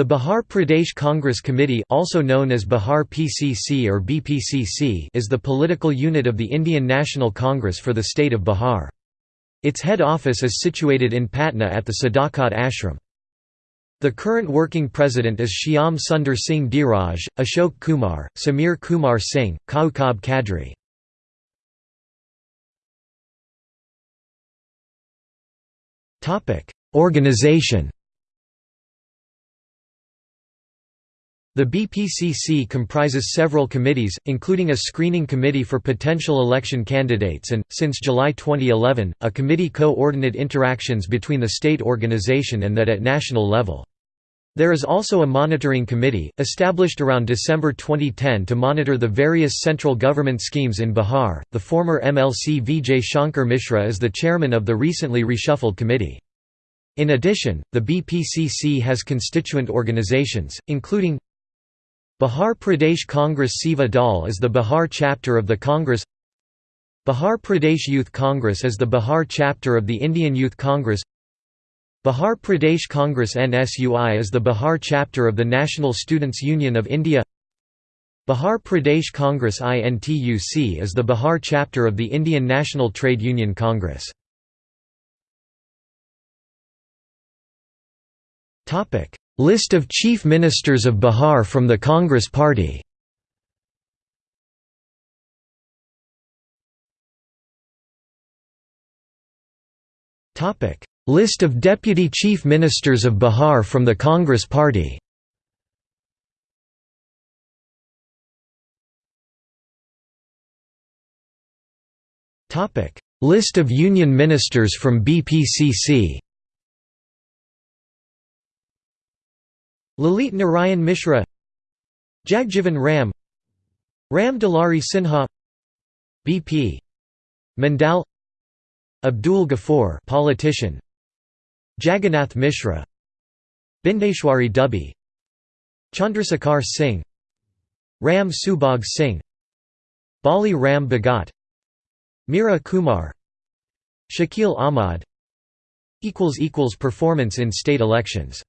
The Bihar Pradesh Congress Committee also known as Bihar PCC or BPCC is the political unit of the Indian National Congress for the state of Bihar. Its head office is situated in Patna at the Sadakat Ashram. The current working president is Shyam Sundar Singh Dhiraj, Ashok Kumar, Samir Kumar Singh, Kaukab Kadri. Organization The BPCC comprises several committees, including a screening committee for potential election candidates and, since July 2011, a committee co-ordinate interactions between the state organization and that at national level. There is also a monitoring committee, established around December 2010 to monitor the various central government schemes in Bihar. The former MLC Vijay Shankar Mishra is the chairman of the recently reshuffled committee. In addition, the BPCC has constituent organizations, including Bihar Pradesh Congress Seva Dal is the Bihar chapter of the Congress. Bihar Pradesh Youth Congress is the Bihar chapter of the Indian Youth Congress. Bihar Pradesh Congress NSUI is the Bihar chapter of the National Students' Union of India. Bihar Pradesh Congress INTUC is the Bihar chapter of the Indian National Trade Union Congress. List of Chief Ministers of Bihar from the Congress Party. List of Deputy Chief Ministers of Bihar from the Congress Party. List of Union Ministers from BPCC Lalit Narayan Mishra Jagjivan Ram Ram Dulari Sinha BP Mandal Abdul Ghaffur politician Jagannath Mishra Bindeshwari Dubey Chandrasekhar Singh Ram Subhag Singh Bali Ram Bhagat Meira Kumar Shakil Ahmad Performance in state elections